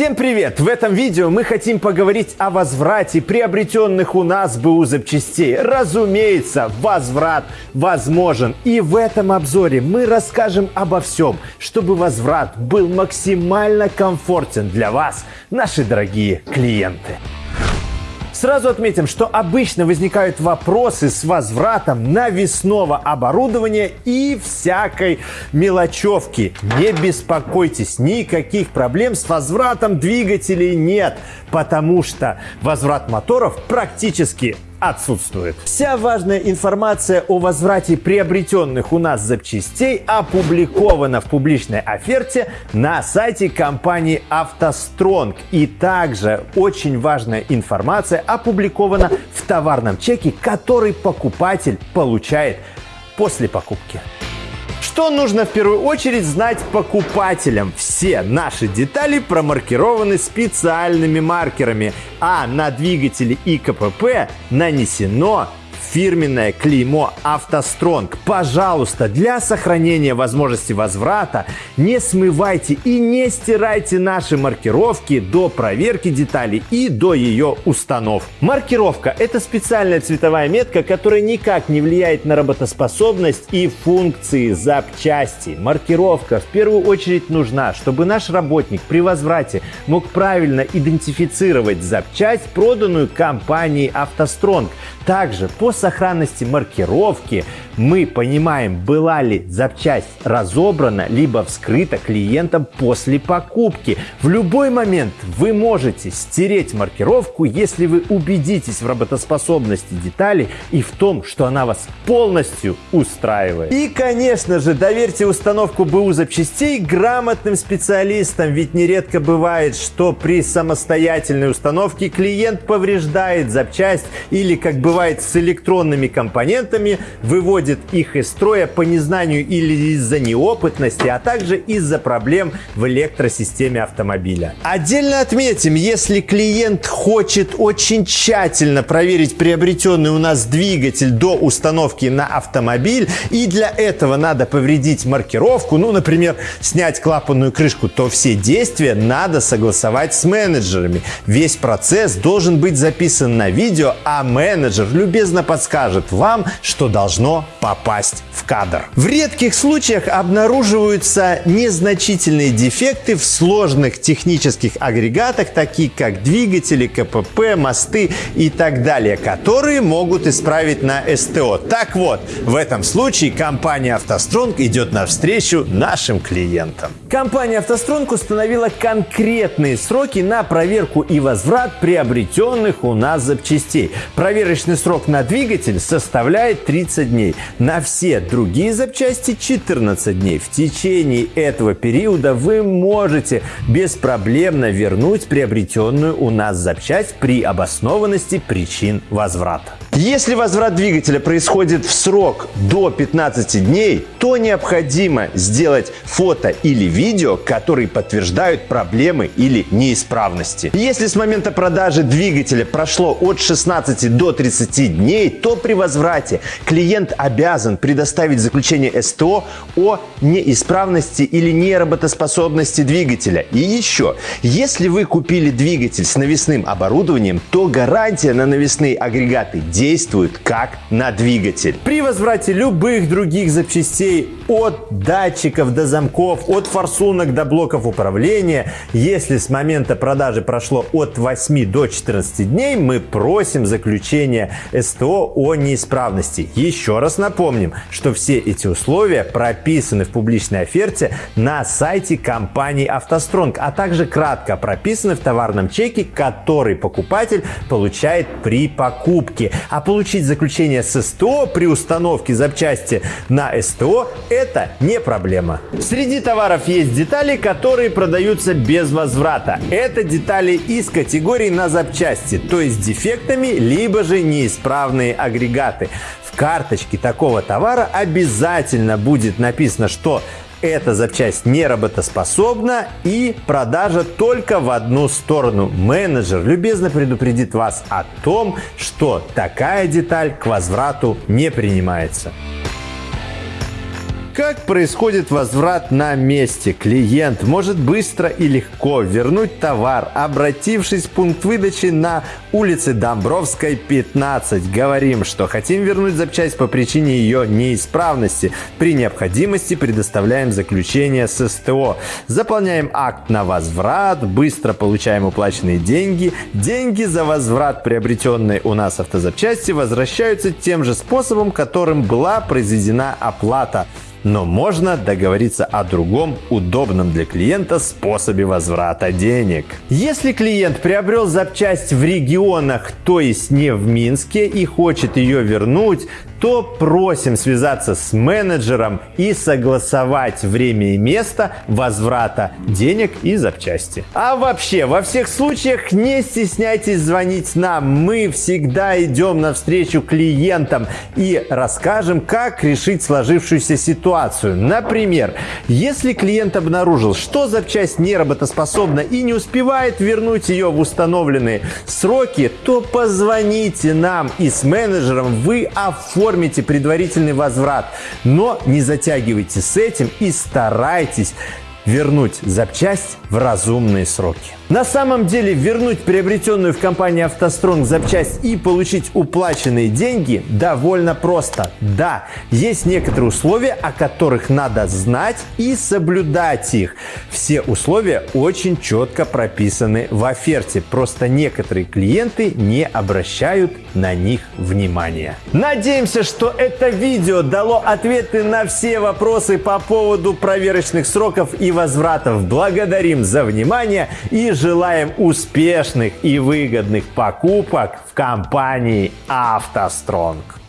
Всем привет! В этом видео мы хотим поговорить о возврате приобретенных у нас БУ запчастей. Разумеется, возврат возможен. И в этом обзоре мы расскажем обо всем, чтобы возврат был максимально комфортен для вас, наши дорогие клиенты. Сразу отметим, что обычно возникают вопросы с возвратом навесного оборудования и всякой мелочевки. Не беспокойтесь, никаких проблем с возвратом двигателей нет, потому что возврат моторов практически отсутствует. Вся важная информация о возврате приобретенных у нас запчастей опубликована в публичной оферте на сайте компании «АвтоСтронг». И также очень важная информация опубликована в товарном чеке, который покупатель получает после покупки. Что нужно в первую очередь знать покупателям? Все наши детали промаркированы специальными маркерами, а на двигателе и КПП нанесено фирменное клеймо «АвтоСтронг». Пожалуйста, для сохранения возможности возврата не смывайте и не стирайте наши маркировки до проверки деталей и до ее установки. Маркировка – это специальная цветовая метка, которая никак не влияет на работоспособность и функции запчасти. Маркировка в первую очередь нужна, чтобы наш работник при возврате мог правильно идентифицировать запчасть, проданную компанией «АвтоСтронг». Также по сохранности маркировки мы понимаем, была ли запчасть разобрана, либо вскрыта клиентом после покупки. В любой момент вы можете стереть маркировку, если вы убедитесь в работоспособности детали и в том, что она вас полностью устраивает. И, конечно же, доверьте установку БУ запчастей грамотным специалистам, ведь нередко бывает, что при самостоятельной установке клиент повреждает запчасть или, как бывает с электронными компонентами, выводит их из строя по незнанию или из-за неопытности, а также из-за проблем в электросистеме автомобиля. Отдельно отметим, если клиент хочет очень тщательно проверить приобретенный у нас двигатель до установки на автомобиль, и для этого надо повредить маркировку, ну, например, снять клапанную крышку, то все действия надо согласовать с менеджерами. Весь процесс должен быть записан на видео, а менеджер любезно подскажет вам, что должно попасть в кадр. В редких случаях обнаруживаются незначительные дефекты в сложных технических агрегатах, такие как двигатели, КПП, мосты и так далее, которые могут исправить на СТО. Так вот, в этом случае компания «АвтоСтронг» идет навстречу нашим клиентам. Компания «АвтоСтронг» установила конкретные сроки на проверку и возврат приобретенных у нас запчастей. Проверочный срок на двигатель составляет 30 дней. На все другие запчасти 14 дней. В течение этого периода вы можете беспроблемно вернуть приобретенную у нас запчасть при обоснованности причин возврата. Если возврат двигателя происходит в срок до 15 дней, то необходимо сделать фото или видео, которые подтверждают проблемы или неисправности. Если с момента продажи двигателя прошло от 16 до 30 дней, то при возврате клиент обязан предоставить заключение СТО о неисправности или неработоспособности двигателя. И еще, если вы купили двигатель с навесным оборудованием, то гарантия на навесные агрегаты действует как на двигатель. При возврате любых других запчастей от датчиков до замков, от форсунок до блоков управления, если с момента продажи прошло от 8 до 14 дней, мы просим заключение СТО о неисправности. Еще раз напомним, что все эти условия прописаны в публичной оферте на сайте компании «АвтоСтронг», а также кратко прописаны в товарном чеке, который покупатель получает при покупке. А получить заключение с СТО при установке запчасти на СТО – это не проблема. Среди товаров есть детали, которые продаются без возврата. Это детали из категории на запчасти, то есть дефектами, либо же неисправные агрегаты. В карточке такого товара обязательно будет написано, что эта запчасть не работоспособна и продажа только в одну сторону. Менеджер любезно предупредит вас о том, что такая деталь к возврату не принимается. Как происходит возврат на месте? Клиент может быстро и легко вернуть товар, обратившись в пункт выдачи на улице Домбровской, 15. Говорим, что хотим вернуть запчасть по причине ее неисправности. При необходимости предоставляем заключение с СТО. Заполняем акт на возврат, быстро получаем уплаченные деньги. Деньги за возврат приобретенной у нас автозапчасти возвращаются тем же способом, которым была произведена оплата но можно договориться о другом удобном для клиента способе возврата денег. Если клиент приобрел запчасть в регионах, то есть не в Минске и хочет ее вернуть, то просим связаться с менеджером и согласовать время и место возврата денег и запчасти. А вообще, во всех случаях не стесняйтесь звонить нам. Мы всегда идем навстречу клиентам и расскажем, как решить сложившуюся ситуацию. Например, если клиент обнаружил, что запчасть не работоспособна и не успевает вернуть ее в установленные сроки, то позвоните нам и с менеджером вы оформите оформите предварительный возврат. Но не затягивайте с этим и старайтесь вернуть запчасть в разумные сроки. На самом деле вернуть приобретенную в компании «АвтоСтронг» запчасть и получить уплаченные деньги довольно просто. Да, есть некоторые условия, о которых надо знать и соблюдать их. Все условия очень четко прописаны в оферте, просто некоторые клиенты не обращают на них внимания. Надеемся, что это видео дало ответы на все вопросы по поводу проверочных сроков и возвратов. Благодарим за внимание и желаем успешных и выгодных покупок в компании «АвтоСтронг».